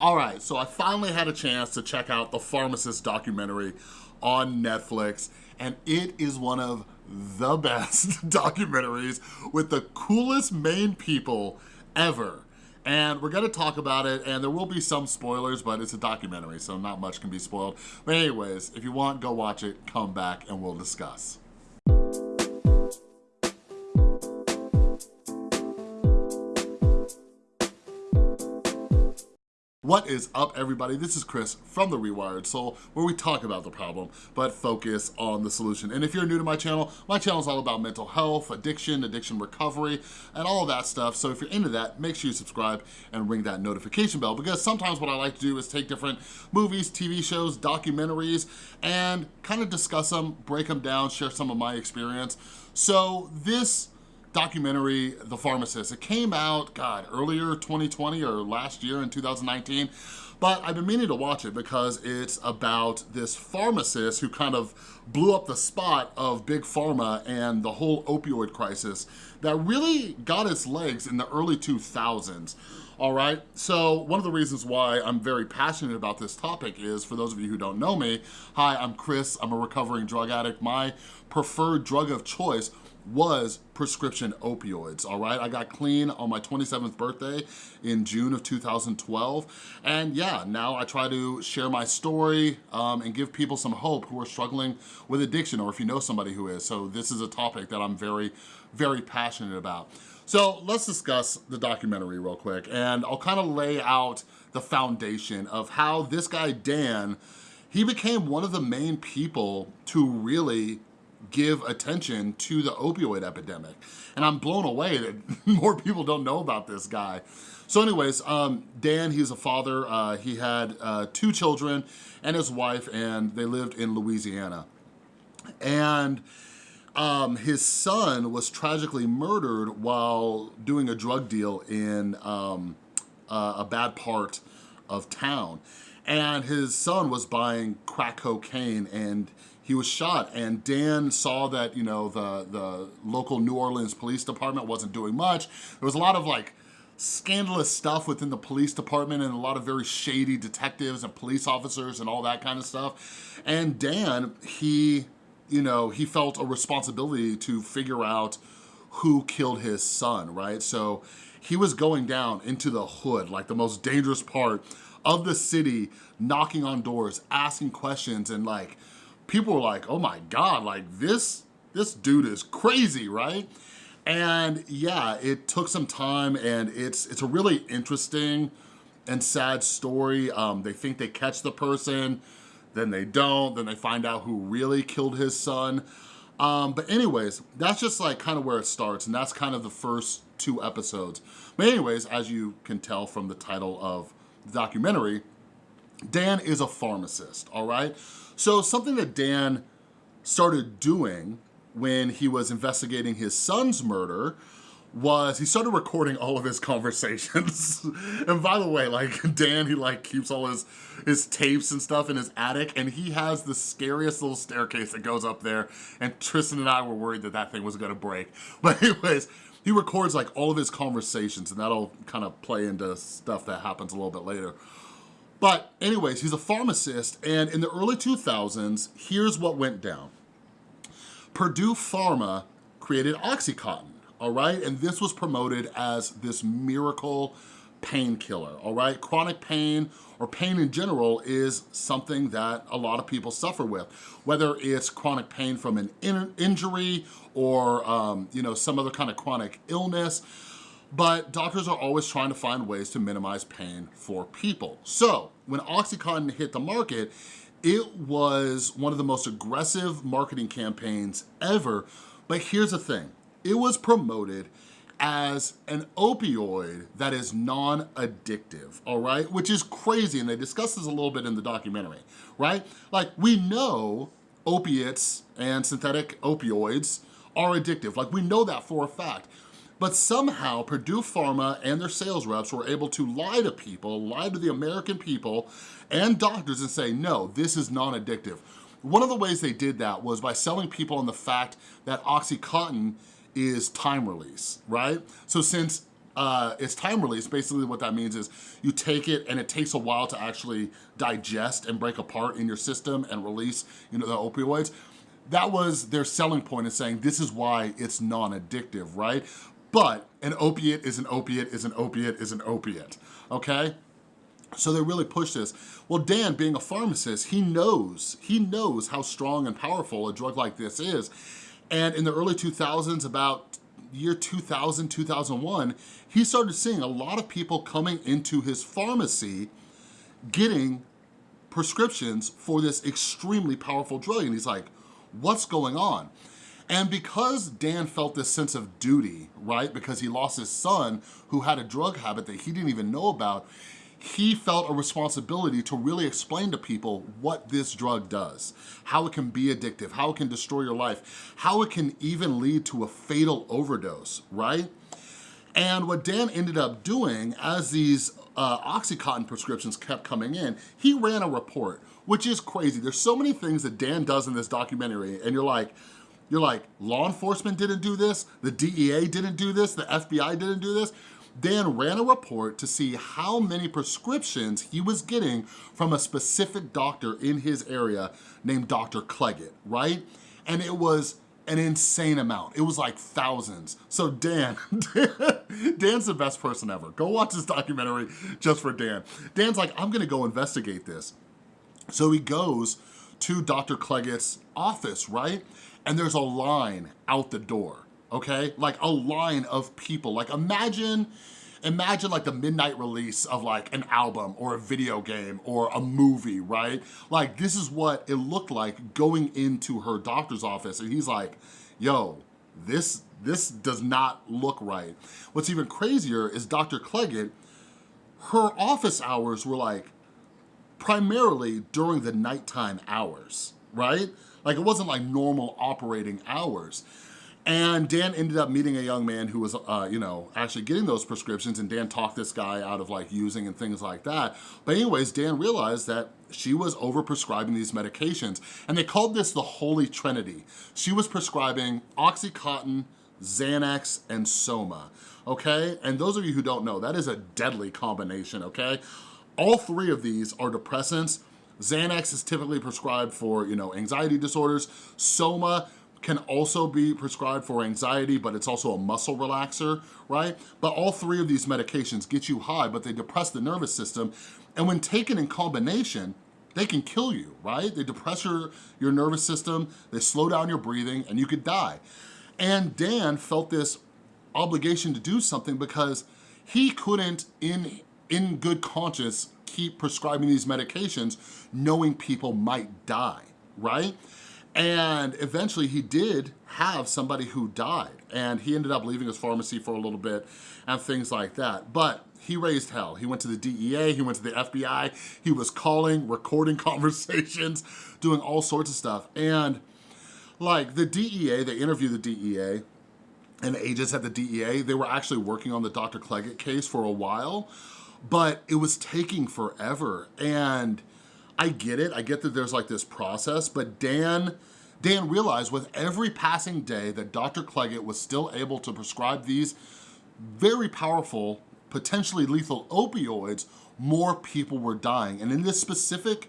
All right, so I finally had a chance to check out the Pharmacist documentary on Netflix, and it is one of the best documentaries with the coolest main people ever. And we're gonna talk about it, and there will be some spoilers, but it's a documentary, so not much can be spoiled. But anyways, if you want, go watch it, come back, and we'll discuss. What is up everybody? This is Chris from The Rewired Soul where we talk about the problem but focus on the solution. And if you're new to my channel, my channel is all about mental health, addiction, addiction recovery, and all that stuff. So if you're into that, make sure you subscribe and ring that notification bell because sometimes what I like to do is take different movies, TV shows, documentaries, and kind of discuss them, break them down, share some of my experience. So this documentary, The Pharmacist. It came out, God, earlier 2020 or last year in 2019, but I've been meaning to watch it because it's about this pharmacist who kind of blew up the spot of Big Pharma and the whole opioid crisis that really got its legs in the early 2000s. All right, so one of the reasons why I'm very passionate about this topic is, for those of you who don't know me, hi, I'm Chris, I'm a recovering drug addict. My preferred drug of choice was prescription opioids, all right? I got clean on my 27th birthday in June of 2012. And yeah, now I try to share my story um, and give people some hope who are struggling with addiction or if you know somebody who is. So this is a topic that I'm very, very passionate about. So let's discuss the documentary real quick and I'll kind of lay out the foundation of how this guy, Dan, he became one of the main people to really give attention to the opioid epidemic. And I'm blown away that more people don't know about this guy. So anyways, um, Dan, he's a father. Uh, he had uh, two children and his wife, and they lived in Louisiana. And um, his son was tragically murdered while doing a drug deal in um, uh, a bad part of town. And his son was buying crack cocaine and he was shot and Dan saw that, you know, the, the local New Orleans Police Department wasn't doing much. There was a lot of like scandalous stuff within the police department and a lot of very shady detectives and police officers and all that kind of stuff. And Dan, he, you know, he felt a responsibility to figure out who killed his son, right? So he was going down into the hood, like the most dangerous part of the city, knocking on doors, asking questions and like, people were like, oh my God, like this, this dude is crazy, right? And yeah, it took some time and it's, it's a really interesting and sad story. Um, they think they catch the person, then they don't, then they find out who really killed his son. Um, but anyways, that's just like kind of where it starts and that's kind of the first two episodes. But anyways, as you can tell from the title of the documentary, Dan is a pharmacist, all right? So something that Dan started doing when he was investigating his son's murder was he started recording all of his conversations. and by the way, like Dan, he like keeps all his, his tapes and stuff in his attic and he has the scariest little staircase that goes up there and Tristan and I were worried that that thing was gonna break. But anyways, he records like all of his conversations and that'll kind of play into stuff that happens a little bit later. But anyways, he's a pharmacist, and in the early 2000s, here's what went down. Purdue Pharma created Oxycontin, all right? And this was promoted as this miracle painkiller, all right? Chronic pain or pain in general is something that a lot of people suffer with, whether it's chronic pain from an in injury or um, you know some other kind of chronic illness but doctors are always trying to find ways to minimize pain for people. So when Oxycontin hit the market, it was one of the most aggressive marketing campaigns ever. But here's the thing, it was promoted as an opioid that is non-addictive, all right? Which is crazy, and they discuss this a little bit in the documentary, right? Like, we know opiates and synthetic opioids are addictive. Like, we know that for a fact. But somehow Purdue Pharma and their sales reps were able to lie to people, lie to the American people and doctors and say, no, this is non-addictive. One of the ways they did that was by selling people on the fact that Oxycontin is time release, right? So since uh, it's time release. Basically what that means is you take it and it takes a while to actually digest and break apart in your system and release you know, the opioids. That was their selling point in saying this is why it's non-addictive, right? But an opiate is an opiate is an opiate is an opiate, okay? So they really push this. Well, Dan, being a pharmacist, he knows, he knows how strong and powerful a drug like this is. And in the early 2000s, about year 2000, 2001, he started seeing a lot of people coming into his pharmacy getting prescriptions for this extremely powerful drug. And he's like, what's going on? And because Dan felt this sense of duty, right? Because he lost his son who had a drug habit that he didn't even know about, he felt a responsibility to really explain to people what this drug does, how it can be addictive, how it can destroy your life, how it can even lead to a fatal overdose, right? And what Dan ended up doing as these uh, Oxycontin prescriptions kept coming in, he ran a report, which is crazy. There's so many things that Dan does in this documentary and you're like, you're like, law enforcement didn't do this, the DEA didn't do this, the FBI didn't do this. Dan ran a report to see how many prescriptions he was getting from a specific doctor in his area named Dr. Cleggett, right? And it was an insane amount. It was like thousands. So Dan, Dan's the best person ever. Go watch this documentary just for Dan. Dan's like, I'm gonna go investigate this. So he goes to Dr. Cleggett's office, right? And there's a line out the door okay? Like a line of people. Like imagine, imagine like the midnight release of like an album or a video game or a movie, right? Like this is what it looked like going into her doctor's office and he's like, yo, this, this does not look right. What's even crazier is Dr. Cleggett, her office hours were like primarily during the nighttime hours, right? Like it wasn't like normal operating hours. And Dan ended up meeting a young man who was, uh, you know, actually getting those prescriptions and Dan talked this guy out of like using and things like that. But anyways, Dan realized that she was over-prescribing these medications and they called this the Holy Trinity. She was prescribing Oxycontin, Xanax, and Soma, okay? And those of you who don't know, that is a deadly combination, okay? All three of these are depressants. Xanax is typically prescribed for, you know, anxiety disorders. Soma can also be prescribed for anxiety, but it's also a muscle relaxer, right? But all three of these medications get you high, but they depress the nervous system. And when taken in combination, they can kill you, right? They depress your, your nervous system, they slow down your breathing, and you could die. And Dan felt this obligation to do something because he couldn't, in, in good conscience, keep prescribing these medications knowing people might die, right? And eventually he did have somebody who died and he ended up leaving his pharmacy for a little bit and things like that. But he raised hell. He went to the DEA, he went to the FBI, he was calling, recording conversations, doing all sorts of stuff. And like the DEA, they interviewed the DEA and agents at the DEA, they were actually working on the Dr. Cleggett case for a while, but it was taking forever. And I get it, I get that there's like this process, but Dan, Dan realized with every passing day that Dr. Cleggett was still able to prescribe these very powerful, potentially lethal opioids, more people were dying. And in this specific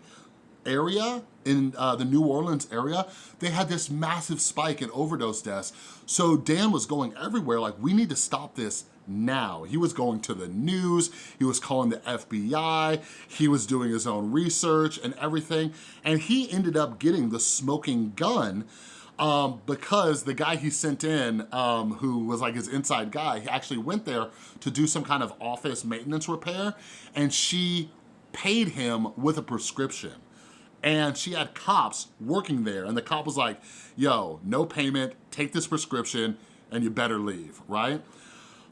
area, in uh, the New Orleans area, they had this massive spike in overdose deaths. So Dan was going everywhere like, we need to stop this now. He was going to the news, he was calling the FBI, he was doing his own research and everything, and he ended up getting the smoking gun um, because the guy he sent in, um, who was like his inside guy, he actually went there to do some kind of office maintenance repair, and she paid him with a prescription and she had cops working there and the cop was like, yo, no payment, take this prescription and you better leave, right?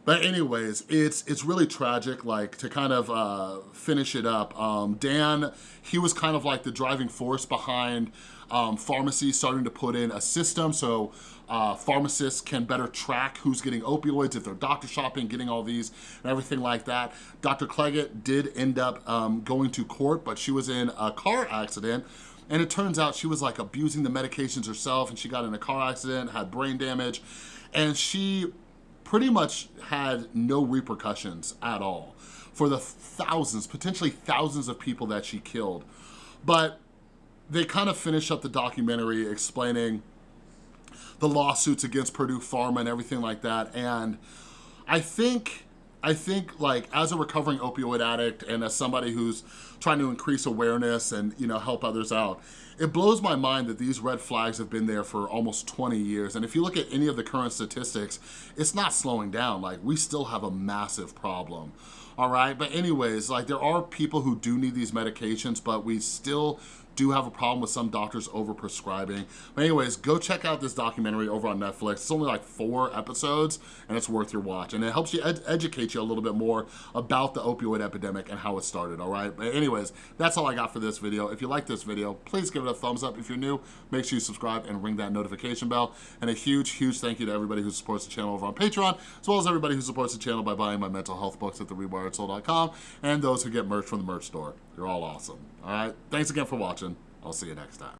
But anyways, it's it's really tragic, like to kind of uh, finish it up. Um, Dan, he was kind of like the driving force behind um, pharmacies starting to put in a system so uh, pharmacists can better track who's getting opioids, if they're doctor shopping, getting all these and everything like that. Dr. Cleggett did end up um, going to court, but she was in a car accident and it turns out she was like abusing the medications herself and she got in a car accident, had brain damage, and she pretty much had no repercussions at all for the thousands, potentially thousands of people that she killed. But they kind of finished up the documentary explaining the lawsuits against Purdue Pharma and everything like that. And I think, I think like as a recovering opioid addict and as somebody who's trying to increase awareness and you know help others out, it blows my mind that these red flags have been there for almost 20 years. And if you look at any of the current statistics, it's not slowing down. Like we still have a massive problem all right? But anyways, like there are people who do need these medications, but we still do have a problem with some doctors over-prescribing. But anyways, go check out this documentary over on Netflix. It's only like four episodes and it's worth your watch. And it helps you ed educate you a little bit more about the opioid epidemic and how it started, all right? But anyways, that's all I got for this video. If you like this video, please give it a thumbs up. If you're new, make sure you subscribe and ring that notification bell. And a huge, huge thank you to everybody who supports the channel over on Patreon, as well as everybody who supports the channel by buying my mental health books at therewiredsoul.com and those who get merch from the merch store. You're all awesome. All right, thanks again for watching. I'll see you next time.